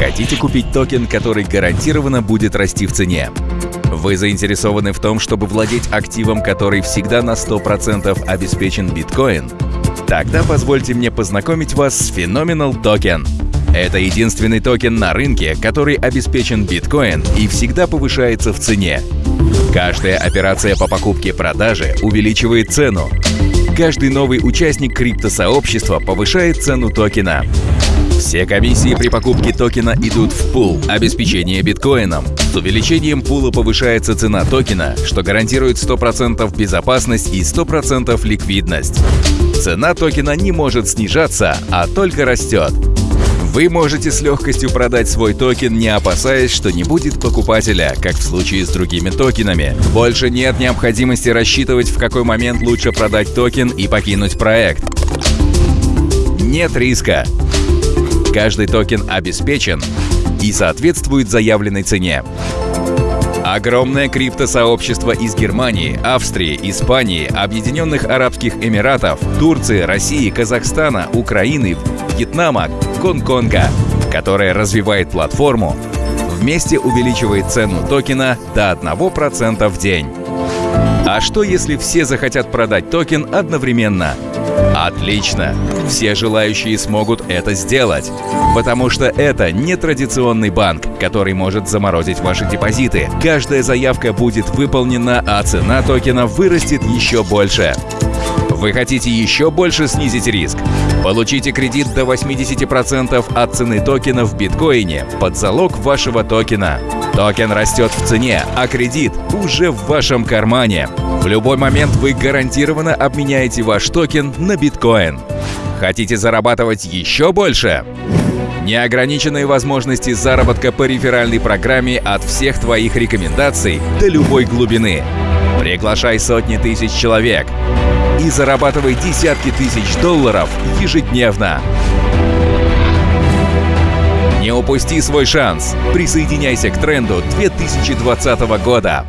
Хотите купить токен, который гарантированно будет расти в цене? Вы заинтересованы в том, чтобы владеть активом, который всегда на 100% обеспечен биткоин? Тогда позвольте мне познакомить вас с Phenomenal Token. Это единственный токен на рынке, который обеспечен биткоин и всегда повышается в цене. Каждая операция по покупке-продаже увеличивает цену. Каждый новый участник криптосообщества повышает цену токена. Все комиссии при покупке токена идут в пул обеспечение биткоином. С увеличением пула повышается цена токена, что гарантирует 100% безопасность и 100% ликвидность. Цена токена не может снижаться, а только растет. Вы можете с легкостью продать свой токен, не опасаясь, что не будет покупателя, как в случае с другими токенами. Больше нет необходимости рассчитывать, в какой момент лучше продать токен и покинуть проект. Нет риска. Каждый токен обеспечен и соответствует заявленной цене. Огромное криптосообщество из Германии, Австрии, Испании, Объединенных Арабских Эмиратов, Турции, России, Казахстана, Украины, Вьетнама, Гонконга, которое развивает платформу, вместе увеличивает цену токена до 1% в день. А что если все захотят продать токен одновременно? Отлично! Все желающие смогут это сделать, потому что это не традиционный банк, который может заморозить ваши депозиты. Каждая заявка будет выполнена, а цена токена вырастет еще больше. Вы хотите еще больше снизить риск? Получите кредит до 80% от цены токена в биткоине под залог вашего токена. Токен растет в цене, а кредит уже в вашем кармане. В любой момент вы гарантированно обменяете ваш токен на биткоин. Хотите зарабатывать еще больше? Неограниченные возможности заработка по реферальной программе от всех твоих рекомендаций до любой глубины. Приглашай сотни тысяч человек и зарабатывай десятки тысяч долларов ежедневно. Упусти свой шанс. Присоединяйся к тренду 2020 года.